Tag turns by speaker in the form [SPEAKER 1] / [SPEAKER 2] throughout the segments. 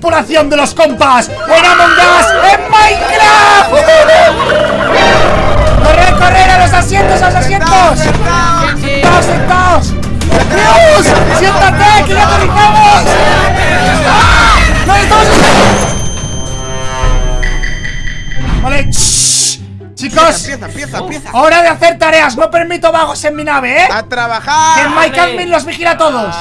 [SPEAKER 1] tripulación de los compas en Among Us en Minecraft. ¡Correr, correr a los asientos, a los asientos! ¡Sentados, sentados! ¡Dios! ¡Siéntate, que ya aterrizamos! ¡No estamos! Vale, shh. Chicos,
[SPEAKER 2] Empieza, empieza, empieza.
[SPEAKER 1] hora de hacer tareas. No permito vagos en mi nave, ¿eh?
[SPEAKER 2] A
[SPEAKER 1] Que
[SPEAKER 2] trabajar.
[SPEAKER 1] Mike Admin los vigila a todos.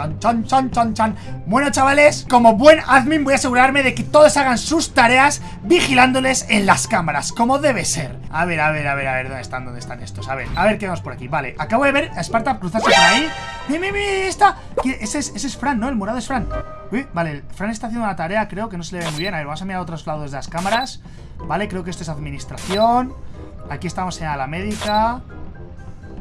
[SPEAKER 1] Chan, chan, chan, chan, chan. Bueno, chavales, como buen admin voy a asegurarme de que todos hagan sus tareas vigilándoles en las cámaras, como debe ser. A ver, a ver, a ver, a ver, ¿dónde están? ¿Dónde están estos? A ver, a ver qué vemos por aquí. Vale, acabo de ver a Sparta cruzarse por ahí. ¡Mira, mira, mira! Está. ¿Quién- Ese es, ese es Fran, ¿no? El morado es Fran. Uy, vale, Fran está haciendo una tarea, creo que no se le ve muy bien. A ver, vamos a mirar a otros lados de las cámaras. Vale, creo que esto es administración. Aquí estamos en la médica.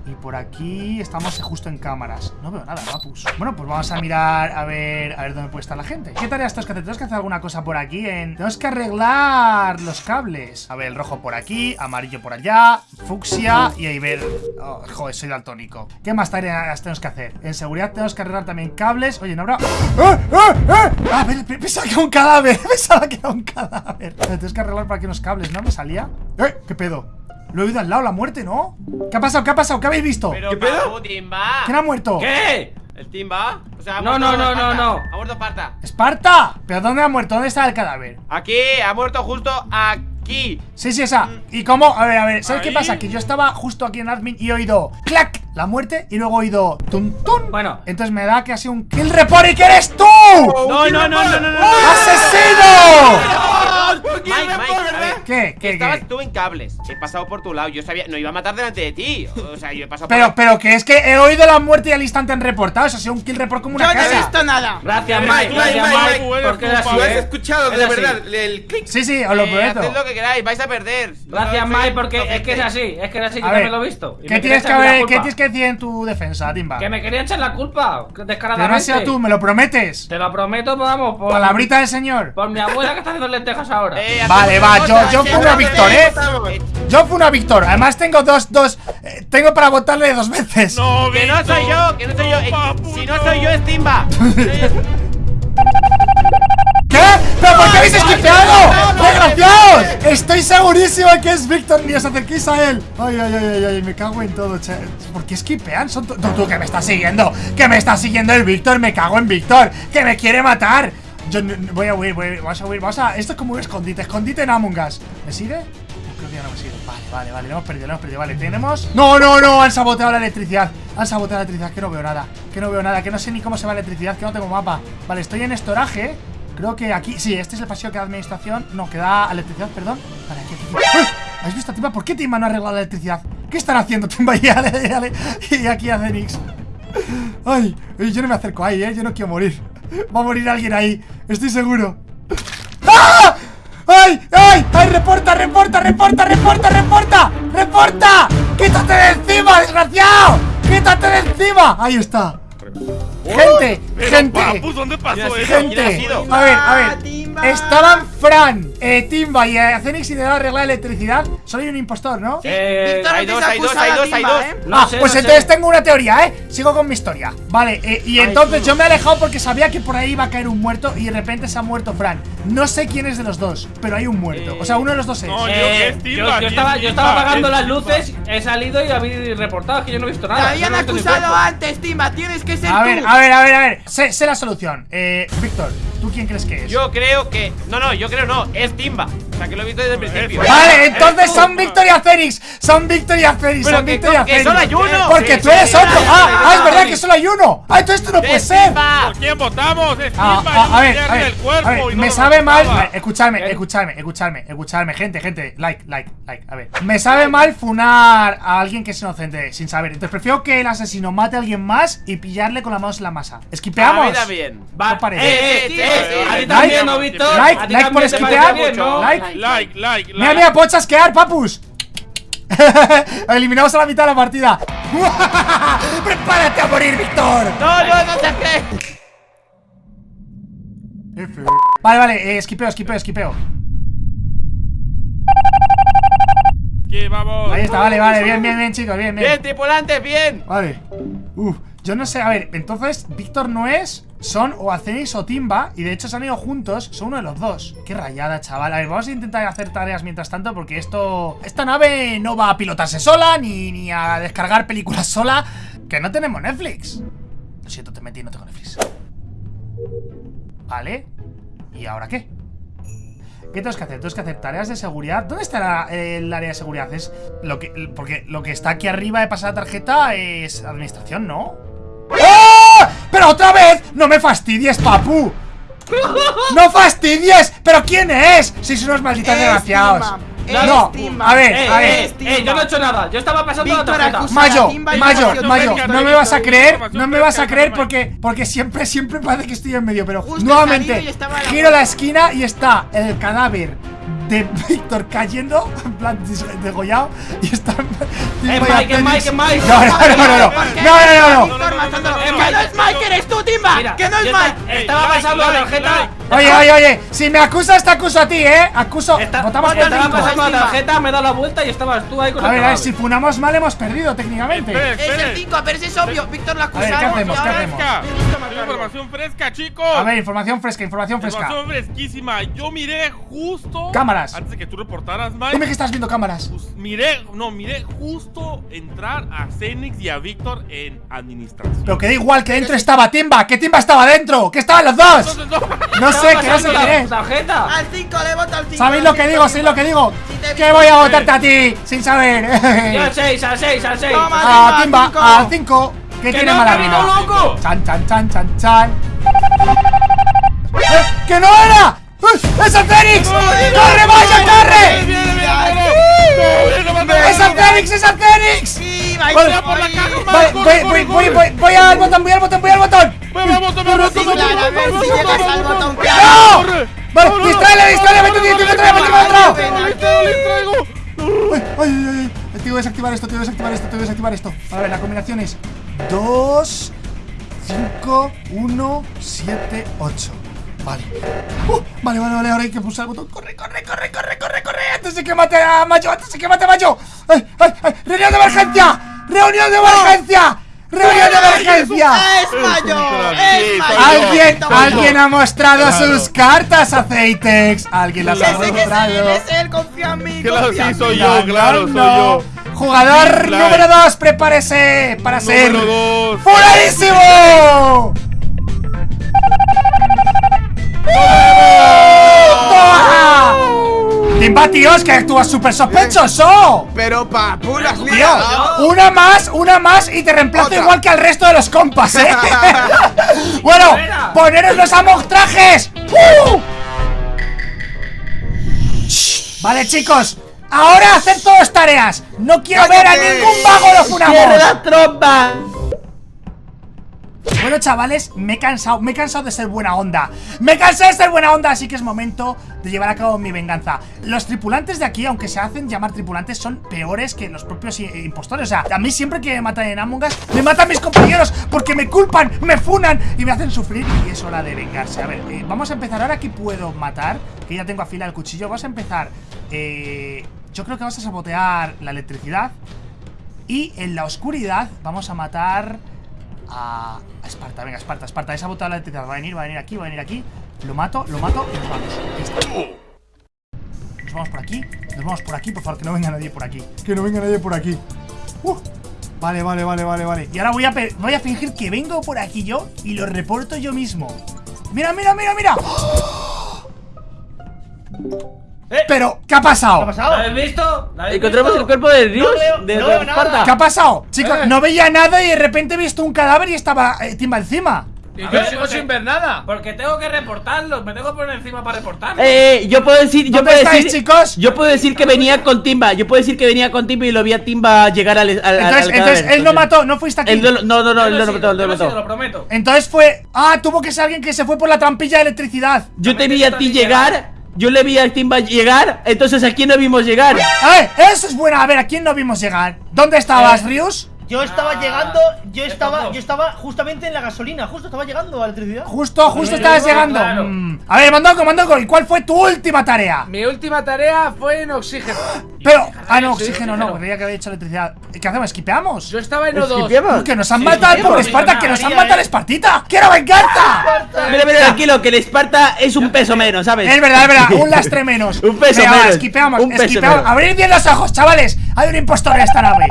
[SPEAKER 1] Y por aquí estamos justo en cámaras. No veo nada, papus. Bueno, pues vamos a mirar a ver a ver dónde puede estar la gente. ¿Qué tareas tenemos que hacer? Tenemos que hacer alguna cosa por aquí en... Tenemos que arreglar los cables. A ver, el rojo por aquí, amarillo por allá, fucsia y ahí ver... Oh, joder, soy daltónico. ¿Qué más tareas tenemos que hacer? En seguridad tenemos que arreglar también cables. Oye, no habrá... ¡Eh, eh, eh! Ah, pe- pe- pensaba que era un cadáver. Pensaba que era un cadáver. Tenemos que arreglar por aquí unos cables, ¿no? ¿Me salía? ¡Eh! ¿Qué pedo? Lo he oído al lado, la muerte, ¿no? ¿Qué ha pasado? ¿Qué ha pasado? ¿Qué habéis visto?
[SPEAKER 3] Pero
[SPEAKER 2] ¿Qué pedo?
[SPEAKER 3] Timba.
[SPEAKER 1] ¿Quién ha muerto?
[SPEAKER 4] ¿Qué?
[SPEAKER 3] ¿El Timba? O sea, ha
[SPEAKER 4] No, no, no, no, no.
[SPEAKER 3] Ha muerto Esparta.
[SPEAKER 1] ¡Esparta! ¿Pero dónde ha muerto? ¿Dónde está el cadáver?
[SPEAKER 3] Aquí, ha muerto justo aquí.
[SPEAKER 1] Sí, sí, esa. ¿Y cómo? A ver, a ver, ¿sabes qué pasa? Que yo estaba justo aquí en admin y he oído ¡clac! La muerte y luego he oído ¡tum, tum!
[SPEAKER 4] Bueno.
[SPEAKER 1] Entonces me da que ha sido un kill report y que eres tú.
[SPEAKER 3] No, no, no, no, no, no.
[SPEAKER 1] ¡Asesino!
[SPEAKER 3] Estabas
[SPEAKER 1] ¿Qué?
[SPEAKER 3] tú en cables. He pasado por tu lado. Yo sabía, no iba a matar delante de ti. O sea, yo he pasado
[SPEAKER 1] Pero,
[SPEAKER 3] por.
[SPEAKER 1] pero que es que he oído la muerte y al instante han reportado. Eso ha sido un kill report como una
[SPEAKER 2] Yo no he
[SPEAKER 1] casa.
[SPEAKER 2] visto nada.
[SPEAKER 4] Gracias,
[SPEAKER 2] Mike,
[SPEAKER 4] Mike, gracias,
[SPEAKER 2] Mike,
[SPEAKER 4] Mike.
[SPEAKER 2] Mike,
[SPEAKER 4] Porque es así,
[SPEAKER 2] Lo has
[SPEAKER 4] ¿eh?
[SPEAKER 2] escuchado,
[SPEAKER 4] Es
[SPEAKER 2] de
[SPEAKER 4] así.
[SPEAKER 2] verdad. El clic.
[SPEAKER 1] Sí, sí, os lo
[SPEAKER 3] Eh,
[SPEAKER 1] prometo.
[SPEAKER 3] haced lo que queráis, vais a perder.
[SPEAKER 4] Gracias,
[SPEAKER 3] No,
[SPEAKER 4] Mike,
[SPEAKER 3] no,
[SPEAKER 4] porque
[SPEAKER 3] no,
[SPEAKER 4] es que es así, es que es así, que
[SPEAKER 1] A
[SPEAKER 4] también lo he visto.
[SPEAKER 1] ¿qué tienes, que ver. ¿Qué tienes que decir en tu defensa, Timba?
[SPEAKER 4] Que me querían echar la culpa,
[SPEAKER 1] Que
[SPEAKER 4] descaradamente.
[SPEAKER 1] no has sido tú, me lo prometes.
[SPEAKER 4] Te lo prometo, vamos, por,
[SPEAKER 1] Palabrita del señor.
[SPEAKER 4] por mi abuela que está haciendo lentejas ahora.
[SPEAKER 3] Eh,
[SPEAKER 1] Vale, va, yo, yo fui una Víctor, ¿eh? Yo fui una Víctor. Además tengo dos, dos. eh, tengo para votarle dos veces.
[SPEAKER 5] No,
[SPEAKER 3] Que no soy yo, que no soy yo. Eh, si no soy yo, es Timba.
[SPEAKER 1] ¿Qué? ¿Pero por qué habéis esquipeado? ¡Desgraciados! Estoy segurísimo que es Víctor, ni os acerquéis a él. Ay, ay, ay, ay, ay, me cago en todo, che. ¿Por qué esquipean? Son tú, tú, que me estás siguiendo. Que me está siguiendo el Víctor, me cago en Víctor. Que me quiere matar. Yo voy a huir, voy, vamos a huir, vamos a. Esto es como un escondite, escondite en Among Us. ¿Me sigue? Creo que ya no me sigue. Vale, vale, vale, lo hemos perdido, lo hemos perdido. Vale, tenemos. No, no, no, han saboteado la electricidad. Han saboteado la electricidad, que no veo nada. Que no veo nada, que no sé ni cómo se va la electricidad, que no tengo mapa. Vale, estoy en estoraje. Creo que aquí, sí, este es el pasillo que da administración No, que da electricidad, perdón Vale, aquí, aquí. ¡Uy! ¿Has visto, Timba? ¿Por qué Timba no ha arreglado la electricidad? ¿Qué están haciendo, Timba? Y, y, ale- y aquí a Zenix ay, yo no me acerco ahí, eh Yo no quiero morir Va a morir alguien ahí, estoy seguro ¡Ah! ¡Ay! ¡Ay! ¡Ay! ¡Reporta, reporta, reporta, reporta, reporta! ¡Reporta! ¡Quítate de encima, desgraciado! ¡Quítate de encima! Ahí está Gente, gente
[SPEAKER 5] Papu, ¿dónde pasó
[SPEAKER 3] Mira,
[SPEAKER 5] eso?
[SPEAKER 3] ¿quién ha
[SPEAKER 1] Gente, a ver, a ver. Estaban Fran, eh, Timba y eh, Zenix intentando arreglar la electricidad. Solo hay un impostor, ¿no?
[SPEAKER 4] Eh,
[SPEAKER 2] Víctor
[SPEAKER 3] hay dos, hay dos, hay dos, hay
[SPEAKER 2] Timba,
[SPEAKER 3] dos.
[SPEAKER 2] ¿eh?
[SPEAKER 4] no
[SPEAKER 1] ah,
[SPEAKER 4] sé,
[SPEAKER 1] pues
[SPEAKER 4] no
[SPEAKER 1] entonces
[SPEAKER 4] sé.
[SPEAKER 1] tengo una teoría, ¿eh? Sigo con mi historia. Vale, eh, y entonces yo me he alejado porque sabía que por ahí iba a caer un muerto y de repente se ha muerto Fran. No sé quién es de los dos, pero hay un muerto. O sea, uno de los dos es.
[SPEAKER 5] No, yo-
[SPEAKER 4] Eh,
[SPEAKER 5] es
[SPEAKER 4] yo,
[SPEAKER 5] Timba,
[SPEAKER 4] yo
[SPEAKER 5] aquí es
[SPEAKER 4] estaba, yo estaba apagando
[SPEAKER 5] es
[SPEAKER 4] las luces, he salido y habéis reportado que yo no he visto
[SPEAKER 2] Te
[SPEAKER 4] nada.
[SPEAKER 2] habían
[SPEAKER 4] no visto ni
[SPEAKER 2] acusado antes, Timba. Tienes que ser
[SPEAKER 1] A
[SPEAKER 2] tú.
[SPEAKER 1] ver, a ver, a ver, a ver. Sé, sé la solución. Eh, Víctor, ¿tú quién crees que es?
[SPEAKER 3] Yo creo que. No, no, yo creo no, es Timba. Sea, que lo he visto desde el principio.
[SPEAKER 1] Vale, entonces son Victoria Phoenix. Son Victoria Phoenix.
[SPEAKER 3] Pero
[SPEAKER 1] Son
[SPEAKER 3] que-
[SPEAKER 1] Victoria
[SPEAKER 3] que
[SPEAKER 1] Phoenix.
[SPEAKER 3] solo hay uno.
[SPEAKER 1] Porque
[SPEAKER 3] Sí,
[SPEAKER 1] tú eres
[SPEAKER 3] sí,
[SPEAKER 1] otro. Ah, ah, es verdad que solo hay uno. Ah, entonces esto no puede
[SPEAKER 3] ¡Es
[SPEAKER 1] ser.
[SPEAKER 5] ¿Por quién votamos?
[SPEAKER 1] Ah, ah, a ver,
[SPEAKER 5] me
[SPEAKER 1] a ver, a me sabe mal. a ver, Escuchadme, escuchadme, escuchadme, escuchadme, gente, gente. Like, like, like. A ver, me sabe mal funar a alguien que es inocente sin saber. Entonces prefiero que el asesino mate a alguien más y pillarle con las manos en la masa.
[SPEAKER 3] A
[SPEAKER 1] ¿Esquipeamos?
[SPEAKER 3] mí también.
[SPEAKER 4] Va,
[SPEAKER 1] No parece.
[SPEAKER 4] eh, eh, eh, a
[SPEAKER 3] sí.
[SPEAKER 4] ti también,
[SPEAKER 1] Like,
[SPEAKER 4] ¿no, Víctor?
[SPEAKER 1] like,
[SPEAKER 4] A
[SPEAKER 1] like por esquipear. Like.
[SPEAKER 5] Like, like,
[SPEAKER 1] Mira, mira, puedo chasquear, papus. Eliminamos a la mitad de la partida. ¡Prepárate a morir, Víctor!
[SPEAKER 3] No, no, no te crees.
[SPEAKER 1] F. Vale, vale, eh, esquipeo, esquipeo, esquipeo.
[SPEAKER 5] Que vamos.
[SPEAKER 1] Ahí está, vale, vale, bien, bien, bien, chicos, bien, bien.
[SPEAKER 3] Bien, tripulantes, bien.
[SPEAKER 1] Vale. Uf, yo no sé, a ver, entonces Víctor no es, son o Acenix o Timba, y de hecho se han ido juntos, son uno de los dos. Qué rayada, chaval. A ver, vamos a intentar hacer tareas mientras tanto, porque esto. Esta nave no va a pilotarse sola, ni, ni a descargar películas sola. Que no tenemos Netflix. Lo siento, te metí, no tengo Netflix. Vale. ¿Y ahora qué? ¿Qué tengo que hacer? Tengo que hacer tareas de seguridad. ¿Dónde está la- el área de seguridad? Es lo que. Porque lo que está aquí arriba de pasar la tarjeta es administración, ¿no? ¡Pero otra vez! ¡No me fastidies, papu! ¡No fastidies! ¿Pero quién es? Sois unos malditos
[SPEAKER 2] Es
[SPEAKER 1] desgraciados. No, a ver,
[SPEAKER 4] Eh,
[SPEAKER 1] a ver.
[SPEAKER 4] eh, eh, yo no he hecho nada. Yo estaba pasando la
[SPEAKER 2] Víctor
[SPEAKER 4] tarjeta.
[SPEAKER 2] acusa-
[SPEAKER 1] Mayo, Mayo, Mayo, no me vas a creer, no me vas a creer porque, porque siempre, siempre parece que estoy en medio, pero
[SPEAKER 2] Justo
[SPEAKER 1] nuevamente
[SPEAKER 2] la
[SPEAKER 1] giro la esquina y está el cadáver de Víctor cayendo, en plan degollado, y está Y
[SPEAKER 4] Mike, es. Mike, es Mike.
[SPEAKER 1] No, no, no, no, no, no, no, no, no.
[SPEAKER 5] No, no,
[SPEAKER 2] ¡Que
[SPEAKER 5] no,
[SPEAKER 2] no es Mike, eres tú, Timba!
[SPEAKER 4] Mira,
[SPEAKER 2] ¡Que no es.
[SPEAKER 1] Oye, oye, oye, si me acusas te acuso a ti, ¿eh? Acuso, votamos por
[SPEAKER 4] estaba pasando la tarjeta, me he dado la vuelta y estabas tú ahí con
[SPEAKER 1] A ver, a ver, si funamos mal hemos perdido técnicamente.
[SPEAKER 2] Es el
[SPEAKER 5] espere.
[SPEAKER 2] 5, pero ese es obvio. Víctor lo
[SPEAKER 1] ver, ¿qué
[SPEAKER 2] acusamos.
[SPEAKER 1] hacemos?
[SPEAKER 2] y
[SPEAKER 1] ¿Qué hacemos?
[SPEAKER 2] Gusta matarlo.
[SPEAKER 5] Información fresca, chicos.
[SPEAKER 1] A ver, información fresca, información fresca.
[SPEAKER 5] Información fresquísima. Yo miré justo.
[SPEAKER 1] Cámaras.
[SPEAKER 5] Antes de que tú reportaras,
[SPEAKER 1] Dime
[SPEAKER 5] Mike.
[SPEAKER 1] que estás viendo cámaras.
[SPEAKER 5] pues, miré, no, miré justo entrar a Cenix y a Víctor en administración.
[SPEAKER 1] Pero que da igual que dentro estaba Timba, que Timba estaba dentro, que estaban los dos.
[SPEAKER 5] No.
[SPEAKER 1] No sé, que no sé quién es.
[SPEAKER 4] tarjeta.
[SPEAKER 2] Al 5 le voto al 5.
[SPEAKER 1] ¿Sabéis lo que digo? ¿Sabéis lo que digo? Que voy a votarte a ti, sin saber.
[SPEAKER 4] Yo al 6, al 6, al 6.
[SPEAKER 2] Toma.
[SPEAKER 1] A Timba,
[SPEAKER 2] cinco.
[SPEAKER 1] al 5. ¿Qué
[SPEAKER 4] ¡Que
[SPEAKER 1] tiene mala
[SPEAKER 4] loco!
[SPEAKER 1] Chan, chan, chan, chan, chan. ¡Eh, ¡Que no era! ¡Eh, ¡Es el Fénix! ¡Corre, vaya, corre! ¡Es el Fénix, es el Fénix! Voy al botón, voy al botón, voy al botón.
[SPEAKER 5] Vamos, vamos, vamos, vamos,
[SPEAKER 2] a ver.
[SPEAKER 1] Tengo que desactivar esto, tengo que desactivar esto, tengo que desactivar esto. A ver, la combinación es 2, 5, 1, 7, 8. Vale. Uh, vale, vale, vale, ahora hay que pulsar el botón. Corre, corre, corre, corre, corre, corre. Antes de que mate a Mayo, antes de que mate a Mayo. ¡Ay, ay, ay! ¡Reunión de emergencia! ¡Reunión de emergencia! ¡Reunión de emergencia!
[SPEAKER 2] ¡Es Mayo!
[SPEAKER 5] Sí,
[SPEAKER 2] ¡Es!
[SPEAKER 1] Alguien, alguien ha mostrado
[SPEAKER 5] Claro.
[SPEAKER 1] sus cartas, Aceitex. Alguien las ha mostrado.
[SPEAKER 2] es él, confía en mí.
[SPEAKER 5] Claro,
[SPEAKER 2] confía
[SPEAKER 5] sí, soy yo, claro, soy yo.
[SPEAKER 1] Jugador número
[SPEAKER 5] Light.
[SPEAKER 1] 2, prepárese para ser. ¡Furadísimo! ¡Toma! Timba, tío, es que actúas súper sospechoso.
[SPEAKER 2] Pero papu, las
[SPEAKER 1] Tío,
[SPEAKER 2] liado.
[SPEAKER 1] una más, una más y te reemplazo
[SPEAKER 2] Otra.
[SPEAKER 1] igual que al resto de los compas, ¿eh? bueno, poneros los amostrajes. ¡Uh! Shh, Vale, chicos, ahora hacer todas tareas. No quiero ver a ningún vago los funamos.
[SPEAKER 2] trompa!
[SPEAKER 1] Bueno, chavales, me he cansado, me he cansado de ser buena onda. Me cansé de ser buena onda, así que es momento de llevar a cabo mi venganza. Los tripulantes de aquí, aunque se hacen llamar tripulantes, son peores que los propios i- impostores. O sea, a mí siempre que me matan en Among Us, me matan mis compañeros porque me culpan, me funan y me hacen sufrir. Y es hora de vengarse. A ver, eh, vamos a empezar ahora que puedo matar, que ya tengo afilado el cuchillo. Vamos a empezar. Eh, yo creo que vamos a sabotear la electricidad. Y en la oscuridad vamos a matar a, a Esparta. Venga, Esparta, Esparta. Esa botella de electricidad va a venir, va a venir aquí, va a venir aquí. Lo mato, lo mato y nos vamos. Nos vamos por aquí, nos vamos por aquí, por favor, que no venga nadie por aquí. Que no venga nadie por aquí. Uh, Vale, vale, vale, vale, vale. Y ahora voy a, voy a fingir que vengo por aquí yo y lo reporto yo mismo. Mira, mira, mira, mira.
[SPEAKER 4] Eh.
[SPEAKER 1] Pero, ¿qué ha pasado?
[SPEAKER 4] ¿Lo habéis visto? ¿Lo habéis
[SPEAKER 6] Encontramos
[SPEAKER 4] visto?
[SPEAKER 6] el cuerpo de Dios,
[SPEAKER 4] No veo-
[SPEAKER 6] de,
[SPEAKER 4] no
[SPEAKER 6] de
[SPEAKER 4] nada.
[SPEAKER 1] ¿Qué ha pasado? Chicos,
[SPEAKER 4] Eh.
[SPEAKER 1] no veía nada y de repente he visto un cadáver y estaba eh, Timba encima.
[SPEAKER 4] Y
[SPEAKER 7] yo
[SPEAKER 4] ver,
[SPEAKER 7] sigo
[SPEAKER 4] porque-
[SPEAKER 7] sin ver nada.
[SPEAKER 4] Porque tengo que reportarlo. Me tengo que poner encima para reportarlo.
[SPEAKER 6] Eh, yo puedo decir, yo
[SPEAKER 1] ¿Dónde
[SPEAKER 6] puedo
[SPEAKER 1] estáis,
[SPEAKER 6] decir,
[SPEAKER 1] chicos?
[SPEAKER 6] yo puedo decir que venía con Timba, yo puedo decir que venía con Timba y lo vi a Timba llegar al, al,
[SPEAKER 1] Entonces,
[SPEAKER 6] al
[SPEAKER 1] entonces
[SPEAKER 6] cadáver.
[SPEAKER 1] él no mató, no fuiste aquí.
[SPEAKER 6] Él no, no, no, no, él no lo
[SPEAKER 4] sido,
[SPEAKER 6] mató, él no
[SPEAKER 4] sido,
[SPEAKER 6] mató.
[SPEAKER 4] lo prometo.
[SPEAKER 1] Entonces fue. Ah, tuvo que ser alguien que se fue por la trampilla de electricidad.
[SPEAKER 6] Yo te vi a ti llegar, yo le vi a Timba llegar, entonces a quién no vimos llegar.
[SPEAKER 1] Ver, eso es buena. A ver, ¿a quién no vimos llegar? ¿Dónde estabas,
[SPEAKER 4] Eh.
[SPEAKER 1] Rius?
[SPEAKER 7] Yo estaba
[SPEAKER 4] Ah,
[SPEAKER 7] llegando, yo
[SPEAKER 4] es
[SPEAKER 7] estaba, yo estaba justamente en la gasolina, justo estaba llegando a la electricidad.
[SPEAKER 1] Justo, justo estabas llegando.
[SPEAKER 4] claro.
[SPEAKER 1] Mm. A ver, Mondongo, Mondongo, ¿y cuál fue tu última tarea?
[SPEAKER 8] Mi última tarea fue en oxígeno.
[SPEAKER 1] Pero, ah, no, oxígeno no, creía que había hecho electricidad. ¿Qué hacemos? ¿Esquipeamos?
[SPEAKER 8] Yo estaba en O2.
[SPEAKER 6] ¿Esquipeamos?
[SPEAKER 1] Que nos han
[SPEAKER 4] Sí,
[SPEAKER 1] matado por Esparta, que nos han matado
[SPEAKER 7] eh.
[SPEAKER 1] al Espartita. ¡Quiero venganza!
[SPEAKER 6] Mira, mira, tranquilo, que el Esparta es un peso menos, ¿sabes?
[SPEAKER 1] Es verdad, es verdad, un lastre menos.
[SPEAKER 6] Un peso menos.
[SPEAKER 1] esquipeamos,
[SPEAKER 6] Un peso
[SPEAKER 1] esquipeamos.
[SPEAKER 6] menos.
[SPEAKER 1] Abrid bien los ojos, chavales. Hay un impostor en esta nave.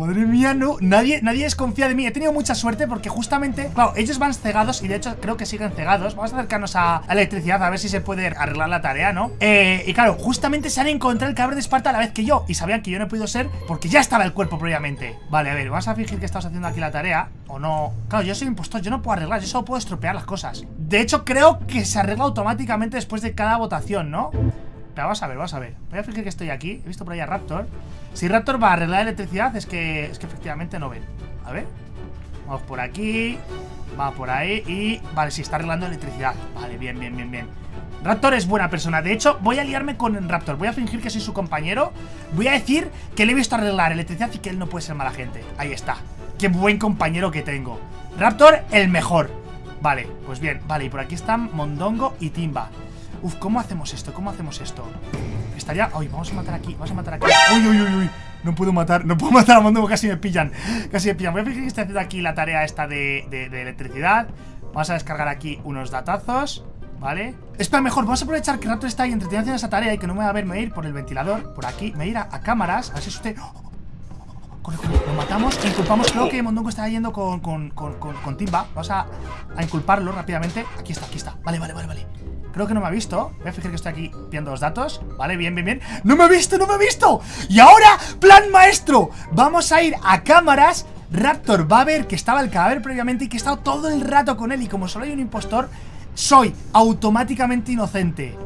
[SPEAKER 1] Madre mía, no, nadie, nadie desconfía de mí He tenido mucha suerte porque justamente Claro, ellos van cegados y de hecho creo que siguen cegados Vamos a acercarnos a, electricidad a ver si se puede arreglar la tarea, ¿no? Eh, y claro, justamente se han encontrado el cabrón de Esparta a la vez que yo Y sabían que yo no he podido ser porque ya estaba el cuerpo previamente Vale, a ver, vamos a fingir que estamos haciendo aquí la tarea O no Claro, yo soy impostor, yo no puedo arreglar, yo solo puedo estropear las cosas De hecho, creo que se arregla automáticamente después de cada votación, ¿no? Pero vamos a ver, vamos a ver. Voy a fingir que estoy aquí. He visto por ahí a Raptor. Si Raptor va a arreglar electricidad, es que, es que efectivamente no ven. A ver. Vamos por aquí. Va por ahí. Y. Vale, sí, está arreglando electricidad. Vale, bien, bien, bien, bien. Raptor es buena persona. De hecho, voy a liarme con Raptor. Voy a fingir que soy su compañero. Voy a decir que le he visto arreglar electricidad y que él no puede ser mala gente. Ahí está. Qué buen compañero que tengo. Raptor, el mejor. Vale, pues bien. Vale, y por aquí están Mondongo y Timba. Uf, ¿cómo hacemos esto? ¿Cómo hacemos esto? Estaría... Uy, vamos a matar aquí, vamos a matar aquí Uy, uy, uy, uy No puedo matar, no puedo matar a Mondongo, casi me pillan Casi me pillan Voy a fingir que estoy haciendo aquí la tarea esta de, de- electricidad Vamos a descargar aquí unos datazos ¿Vale? Espera, mejor, vamos a aprovechar que Raptor está ahí entretenido haciendo esa tarea y que no me va a ver, me ir por el ventilador, por aquí, me ir a, cámaras, a ver si usted... Corre, corre, lo matamos inculpamos. Creo que Mondongo está yendo con, con, con- con Timba. Vamos a, a inculparlo rápidamente. Aquí está, aquí está. Vale, vale, vale, vale. Creo que no me ha visto. Voy a fijar que estoy aquí viendo los datos. Vale, bien, bien, bien. ¡No me ha visto, no me ha visto! Y ahora, plan maestro. Vamos a ir a cámaras. Raptor va a ver que estaba el cadáver previamente y que he estado todo el rato con él. Y como solo hay un impostor, soy automáticamente inocente.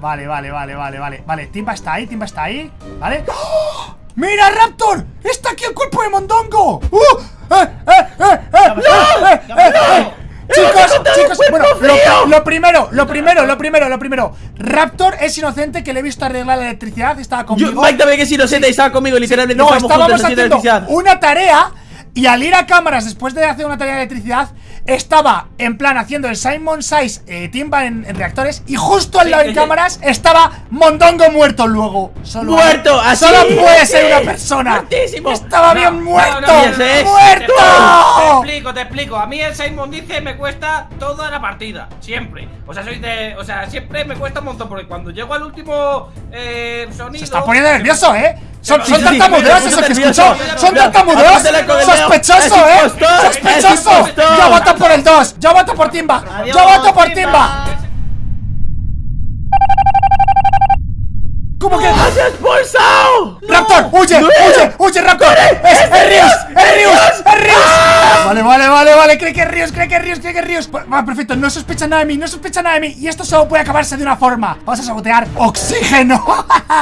[SPEAKER 1] Vale, vale, vale, vale, vale. Vale, Timba está ahí, Timba está ahí. ¿Vale? ¡Oh! ¡Mira, Raptor! ¡Está aquí el cuerpo de Mondongo! ¡Uh! ¡Eh, eh, eh, eh! ¡Eh, eh, eh! Chicos, chicos, bueno, lo, lo primero, lo primero, lo primero, lo primero. Raptor es inocente que le he visto arreglar la electricidad Estaba
[SPEAKER 6] Yo,
[SPEAKER 1] conmigo
[SPEAKER 6] Mike también que es inocente y estaba conmigo, literalmente.
[SPEAKER 1] No,
[SPEAKER 6] estábamos haciendo
[SPEAKER 1] una tarea Y al ir a cámaras después de hacer una tarea de electricidad Estaba en plan haciendo el Simon Size eh, Timba en, en reactores Y justo al lado de cámaras estaba Mondongo muerto luego Solo
[SPEAKER 6] ¡Muerto! ¿Así?
[SPEAKER 1] Solo puede
[SPEAKER 6] Sí.
[SPEAKER 1] ser una persona
[SPEAKER 6] Muertísimo.
[SPEAKER 1] Estaba
[SPEAKER 4] No,
[SPEAKER 1] bien muerto
[SPEAKER 4] no,
[SPEAKER 6] no.
[SPEAKER 1] ¡Muerto!
[SPEAKER 4] Te explico, te explico. A mí el Simon dice me cuesta toda la partida. Siempre. O sea, soy de. O sea, siempre me cuesta un montón. Porque cuando llego al último eh, sonido.
[SPEAKER 1] Se está poniendo nervioso, ¿eh? Son, son que
[SPEAKER 6] puse
[SPEAKER 1] escuchó. Son
[SPEAKER 6] dedo.
[SPEAKER 1] Sospechoso, ¿eh? Sospechoso. Yo voto por el 2 Yo voto por Timba Yo voto por
[SPEAKER 7] Timba.
[SPEAKER 1] ¿Cómo que?
[SPEAKER 6] ¡Has expulsado!
[SPEAKER 1] ¡Raptor! ¡Huye!
[SPEAKER 6] ¡No!
[SPEAKER 1] ¡Huye! ¡Huye, Raptor! ¡Es, es Rius! ¡Es Rius! ¡Es Rius! Vale, vale, vale, vale Cree que es Rius, cree que es Rius, cree que es Rius Va, perfecto, no sospecha nada de mí, no sospecha nada de mí Y esto solo puede acabarse de una forma Vamos a sabotear oxígeno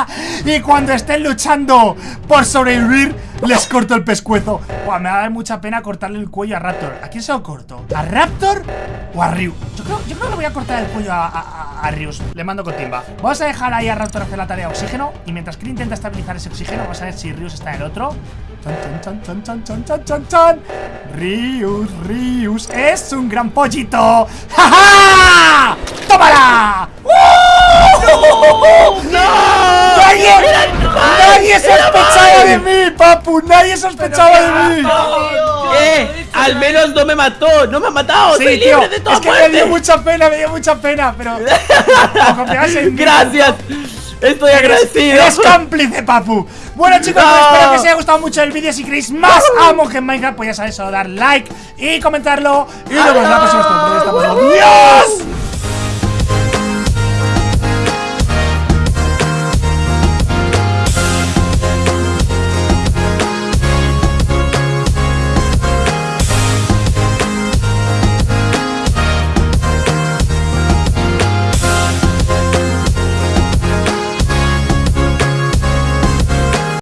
[SPEAKER 1] Y cuando estén luchando por sobrevivir Les corto el pescuezo Buah, me va a dar mucha pena cortarle el cuello a Raptor ¿A quién se lo corto? ¿A Raptor o a Ryu? Yo creo, yo creo que le voy a cortar el cuello a, a, Rius Le mando con timba Vamos a dejar ahí a Raptor hacer la tarea de oxígeno Y mientras que él intenta estabilizar ese oxígeno Vamos a ver si Rius está en el otro Chan, chan, chan, chan, chan, chan, chan, chan. Rius, Rius es un gran pollito ¡Ja, ja! ¡Tómala! ¡Uh! ¡Nadie! ¡Nadie sospechaba de mí, papu! ¡Nadie sospechaba de mí!
[SPEAKER 6] Al menos no me mató, no me ha matado,
[SPEAKER 1] Sí,
[SPEAKER 6] soy
[SPEAKER 1] tío,
[SPEAKER 6] libre de toda
[SPEAKER 1] es que me dio mucha pena, me dio mucha pena, pero... En mí,
[SPEAKER 6] Gracias, estoy agradecido.
[SPEAKER 1] Eres cómplice, papu. Bueno, chicos, pues espero que os haya gustado mucho el vídeo. Si queréis más amo que en Minecraft, pues ya sabéis, solo dar like y comentarlo. Y nos vemos en la próxima. Luego.